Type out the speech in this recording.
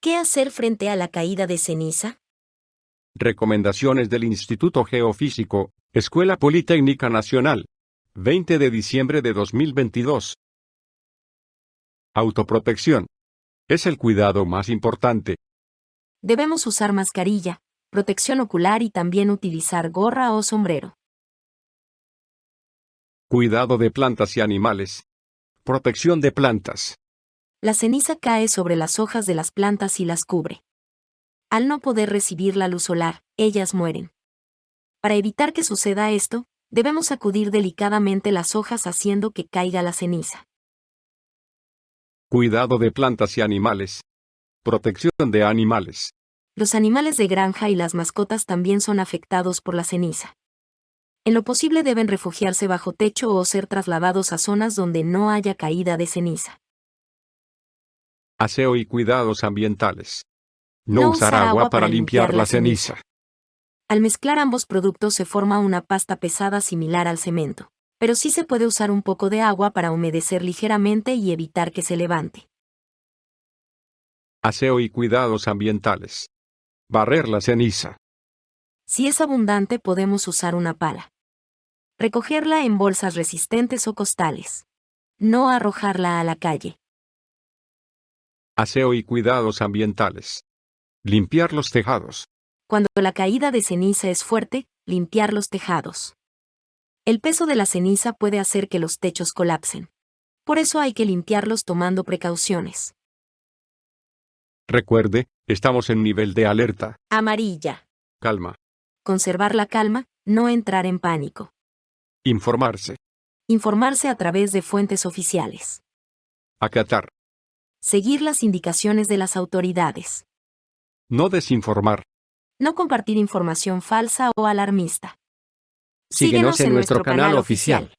¿Qué hacer frente a la caída de ceniza? Recomendaciones del Instituto Geofísico, Escuela Politécnica Nacional. 20 de diciembre de 2022. Autoprotección. Es el cuidado más importante. Debemos usar mascarilla, protección ocular y también utilizar gorra o sombrero. Cuidado de plantas y animales. Protección de plantas. La ceniza cae sobre las hojas de las plantas y las cubre. Al no poder recibir la luz solar, ellas mueren. Para evitar que suceda esto, debemos sacudir delicadamente las hojas haciendo que caiga la ceniza. Cuidado de plantas y animales. Protección de animales. Los animales de granja y las mascotas también son afectados por la ceniza. En lo posible deben refugiarse bajo techo o ser trasladados a zonas donde no haya caída de ceniza. Aseo y cuidados ambientales. No, usar agua para limpiar la ceniza. Al mezclar ambos productos se forma una pasta pesada similar al cemento, pero sí se puede usar un poco de agua para humedecer ligeramente y evitar que se levante. Aseo y cuidados ambientales. Barrer la ceniza. Si es abundante podemos usar una pala. Recogerla en bolsas resistentes o costales. No arrojarla a la calle. Aseo y cuidados ambientales. Limpiar los tejados. Cuando la caída de ceniza es fuerte, limpiar los tejados. El peso de la ceniza puede hacer que los techos colapsen. Por eso hay que limpiarlos tomando precauciones. Recuerde, estamos en nivel de alerta. Amarilla. Calma. Conservar la calma, no entrar en pánico. Informarse. Informarse a través de fuentes oficiales. Acatar. Seguir las indicaciones de las autoridades. No desinformar. No compartir información falsa o alarmista. Síguenos en nuestro canal oficial.